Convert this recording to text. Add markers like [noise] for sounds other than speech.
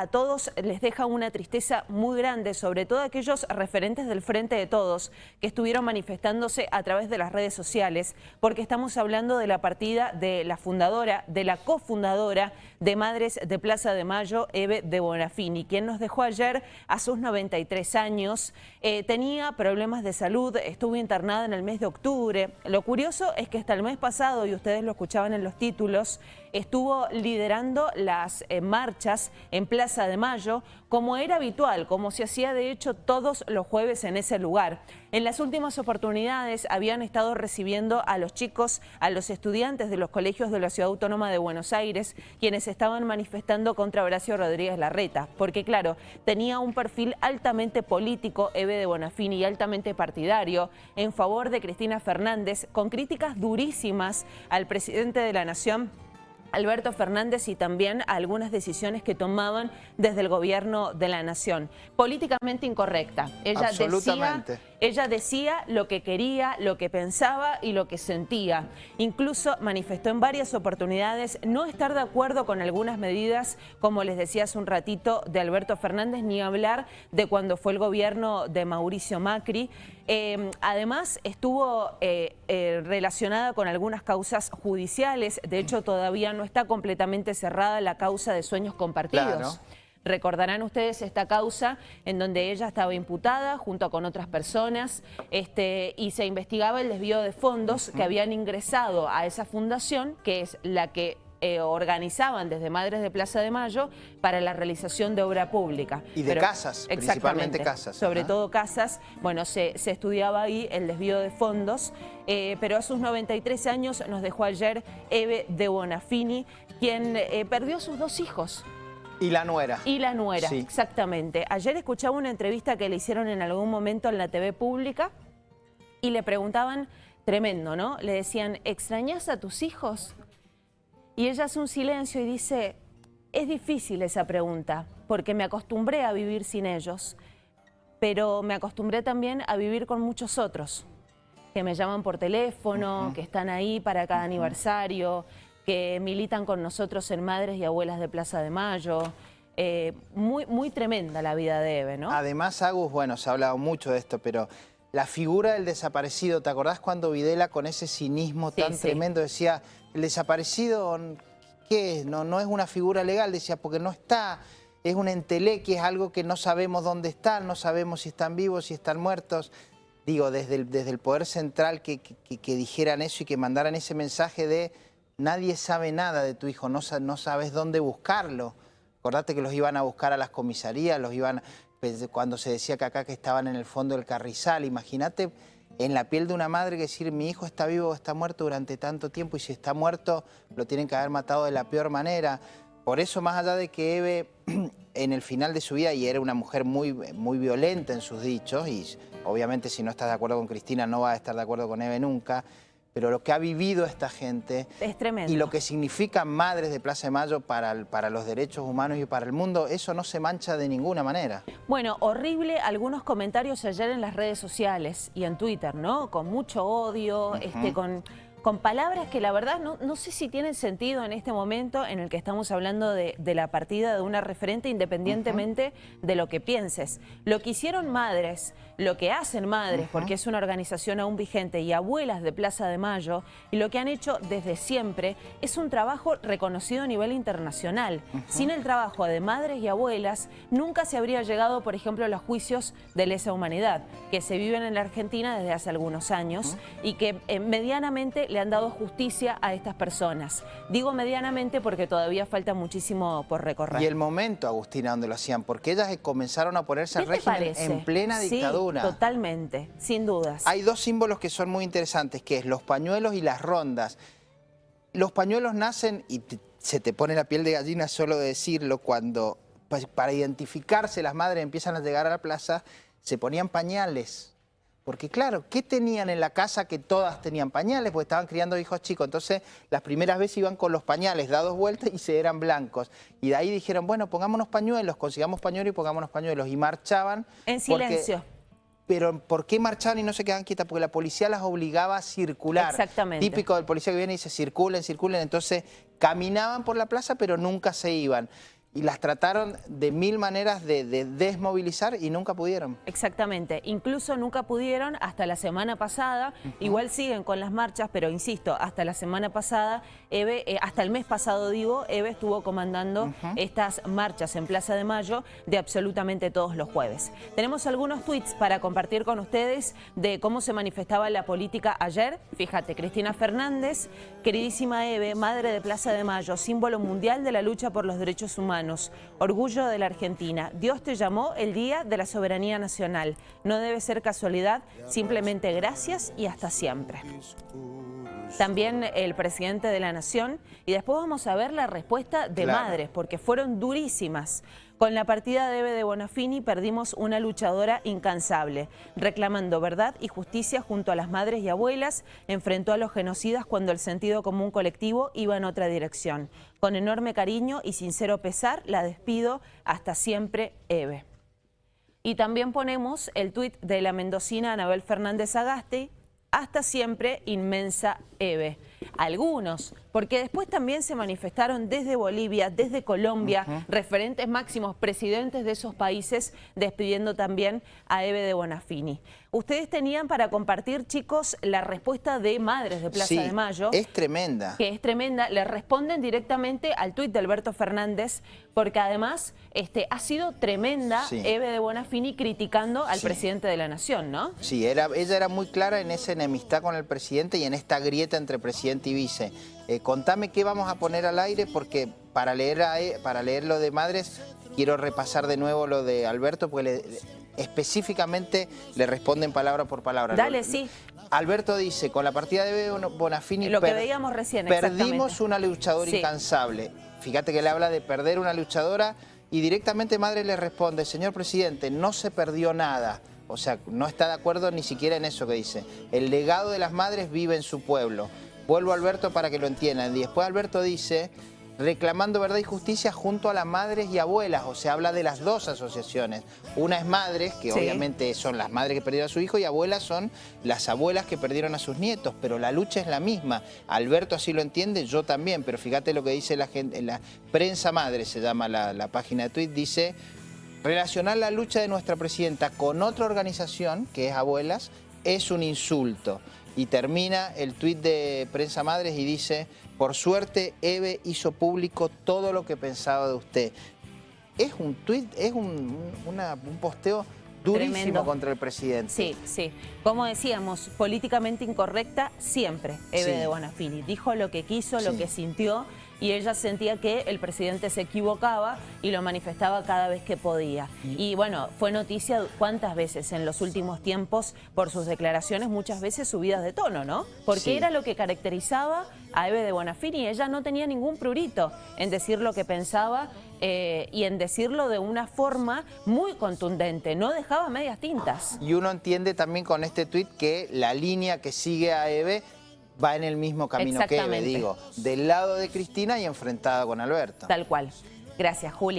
a todos les deja una tristeza muy grande, sobre todo aquellos referentes del Frente de Todos que estuvieron manifestándose a través de las redes sociales, porque estamos hablando de la partida de la fundadora, de la cofundadora de Madres de Plaza de Mayo, Eve de Bonafini, quien nos dejó ayer a sus 93 años. Eh, tenía problemas de salud, estuvo internada en el mes de octubre. Lo curioso es que hasta el mes pasado, y ustedes lo escuchaban en los títulos, estuvo liderando las eh, marchas en Plaza de Mayo, como era habitual, como se hacía de hecho todos los jueves en ese lugar. En las últimas oportunidades habían estado recibiendo a los chicos, a los estudiantes de los colegios de la Ciudad Autónoma de Buenos Aires, quienes estaban manifestando contra Horacio Rodríguez Larreta, porque claro, tenía un perfil altamente político, Eve de Bonafini, y altamente partidario, en favor de Cristina Fernández, con críticas durísimas al presidente de la Nación, Alberto Fernández y también algunas decisiones que tomaban desde el gobierno de la nación. Políticamente incorrecta. Ella decía, ella decía lo que quería, lo que pensaba y lo que sentía. Incluso manifestó en varias oportunidades no estar de acuerdo con algunas medidas, como les decía hace un ratito, de Alberto Fernández, ni hablar de cuando fue el gobierno de Mauricio Macri. Eh, además, estuvo eh, eh, relacionada con algunas causas judiciales. De hecho, todavía no está completamente cerrada la causa de sueños compartidos. Recordarán ustedes esta causa en donde ella estaba imputada junto con otras personas este, y se investigaba el desvío de fondos que habían ingresado a esa fundación, que es la que eh, organizaban desde Madres de Plaza de Mayo para la realización de obra pública. Y de casas, principalmente casas. Sobre todo casas. Bueno, se, estudiaba ahí el desvío de fondos, eh, pero a sus 93 años nos dejó ayer Eve de Bonafini, quien eh, perdió sus dos hijos. Y la nuera. Y la nuera, exactamente. Ayer escuchaba una entrevista que le hicieron en algún momento en la TV pública y le preguntaban, tremendo, ¿no? Le decían, ¿extrañas a tus hijos? Y ella hace un silencio y dice, es difícil esa pregunta, porque me acostumbré a vivir sin ellos, pero me acostumbré también a vivir con muchos otros, que me llaman por teléfono, que están ahí para cada aniversario, que militan con nosotros en Madres y Abuelas de Plaza de Mayo. Eh, muy, muy tremenda la vida de Eve, ¿no? Además, Agus, bueno, se ha hablado mucho de esto, pero la figura del desaparecido, ¿te acordás cuando Videla con ese cinismo tan tremendo decía, el desaparecido, ¿qué es? No, no es una figura legal, decía, porque no está, es un enteleque, es algo que no sabemos dónde están, no sabemos si están vivos, si están muertos. Digo, desde el, desde el poder central que dijeran eso y que mandaran ese mensaje de nadie sabe nada de tu hijo, no, sabes dónde buscarlo. Acordate que los iban a buscar a las comisarías, los iban pues, cuando se decía que acá que estaban en el fondo del carrizal. Imagínate en la piel de una madre que decir mi hijo está vivo o está muerto durante tanto tiempo y si está muerto lo tienen que haber matado de la peor manera. Por eso, más allá de que Eve [clears throat] en el final de su vida, y era una mujer muy, muy violenta en sus dichos, y obviamente si no estás de acuerdo con Cristina no va a estar de acuerdo con Eve nunca, pero lo que ha vivido esta gente es tremendo. y lo que significan madres de Plaza de Mayo para, para los derechos humanos y para el mundo, eso no se mancha de ninguna manera. Bueno, horrible algunos comentarios ayer en las redes sociales y en Twitter, ¿no? Con mucho odio, este, con con palabras que la verdad no, no, sé si tienen sentido en este momento en el que estamos hablando de, la partida de una referente independientemente de lo que pienses. Lo que hicieron madres, lo que hacen madres, porque es una organización aún vigente, y abuelas de Plaza de Mayo, y lo que han hecho desde siempre es un trabajo reconocido a nivel internacional. Sin el trabajo de madres y abuelas, nunca se habría llegado, por ejemplo, a los juicios de lesa humanidad, que se viven en la Argentina desde hace algunos años, y que eh, medianamente le han dado justicia a estas personas. Digo medianamente porque todavía falta muchísimo por recorrer. Y el momento, Agustina, donde lo hacían, porque ellas comenzaron a ponerse al régimen en plena dictadura. totalmente, sin dudas. Hay dos símbolos que son muy interesantes, que es los pañuelos y las rondas. Los pañuelos nacen, y se te pone la piel de gallina solo de decirlo, cuando para identificarse las madres empiezan a llegar a la plaza, se ponían pañales porque claro, ¿qué tenían en la casa que todas tenían pañales? Porque estaban criando hijos chicos. Entonces, las primeras veces iban con los pañales dados vueltas y se eran blancos. Y de ahí dijeron, bueno, pongámonos pañuelos, consigamos pañuelos y pongámonos pañuelos. Y marchaban. En silencio. pero ¿por qué marchaban y no se quedaban quietas? Porque la policía las obligaba a circular. Exactamente. Típico del policía que viene y dice circulen, circulen. Entonces caminaban por la plaza pero nunca se iban. Y las trataron de mil maneras de, desmovilizar y nunca pudieron. Exactamente, incluso nunca pudieron hasta la semana pasada, igual siguen con las marchas, pero insisto, hasta la semana pasada, Eve, eh, hasta el mes pasado digo, Eve estuvo comandando estas marchas en Plaza de Mayo de absolutamente todos los jueves. Tenemos algunos tweets para compartir con ustedes de cómo se manifestaba la política ayer. Fíjate, Cristina Fernández, queridísima Eve, madre de Plaza de Mayo, símbolo mundial de la lucha por los derechos humanos orgullo de la Argentina. Dios te llamó el Día de la Soberanía Nacional. No debe ser casualidad, simplemente gracias y hasta siempre. También el presidente de la Nación y después vamos a ver la respuesta de madres porque fueron durísimas. Con la partida de Eve de Bonafini perdimos una luchadora incansable, reclamando verdad y justicia junto a las madres y abuelas, enfrentó a los genocidas cuando el sentido común colectivo iba en otra dirección. Con enorme cariño y sincero pesar, la despido hasta siempre, Eve. Y también ponemos el tuit de la mendocina Anabel Fernández Agaste, hasta siempre, inmensa Eve. Algunos, porque después también se manifestaron desde Bolivia, desde Colombia, referentes máximos, presidentes de esos países, despidiendo también a Eve de Bonafini. Ustedes tenían para compartir, chicos, la respuesta de Madres de Plaza de Mayo. es tremenda. Que es tremenda. Le responden directamente al tuit de Alberto Fernández, porque además este, ha sido tremenda Eve de Bonafini criticando al presidente de la Nación, ¿no? Sí, era, ella era muy clara en esa enemistad con el presidente y en esta grieta entre presidente y vice. Eh, contame qué vamos a poner al aire porque para leer, e, para leer lo de Madres quiero repasar de nuevo lo de Alberto porque le, específicamente le responden palabra por palabra. Dale, sí. Alberto dice, con la partida de Bonafini Lo que veíamos recién, perdimos una luchadora incansable. Fíjate que le habla de perder una luchadora y directamente Madre le responde, señor presidente, no se perdió nada. O sea, no está de acuerdo ni siquiera en eso que dice. El legado de las madres vive en su pueblo. Vuelvo a Alberto para que lo entiendan. Y después Alberto dice, reclamando verdad y justicia junto a las madres y abuelas, o sea, habla de las dos asociaciones. Una es madres, que obviamente son las madres que perdieron a su hijo, y abuelas son las abuelas que perdieron a sus nietos, pero la lucha es la misma. Alberto así lo entiende, yo también, pero fíjate lo que dice la gente, la prensa madre se llama la, la página de tweet, dice... Relacionar la lucha de nuestra presidenta con otra organización, que es Abuelas, es un insulto. Y termina el tuit de Prensa Madres y dice, por suerte Eve hizo público todo lo que pensaba de usted. Es un tuit, es un, posteo durísimo contra el presidente. Sí, sí. Como decíamos, políticamente incorrecta siempre Eve de Bonafini. Dijo lo que quiso, lo que sintió y ella sentía que el presidente se equivocaba y lo manifestaba cada vez que podía. Y bueno, fue noticia cuántas veces en los últimos tiempos por sus declaraciones, muchas veces subidas de tono, ¿no? Porque era lo que caracterizaba a Eve de Bonafini. Ella no tenía ningún prurito en decir lo que pensaba eh, y en decirlo de una forma muy contundente, no dejaba medias tintas. Y uno entiende también con este tuit que la línea que sigue a Eve va en el mismo camino que Eve, digo, del lado de Cristina y enfrentada con Alberto. Tal cual. Gracias, Juli.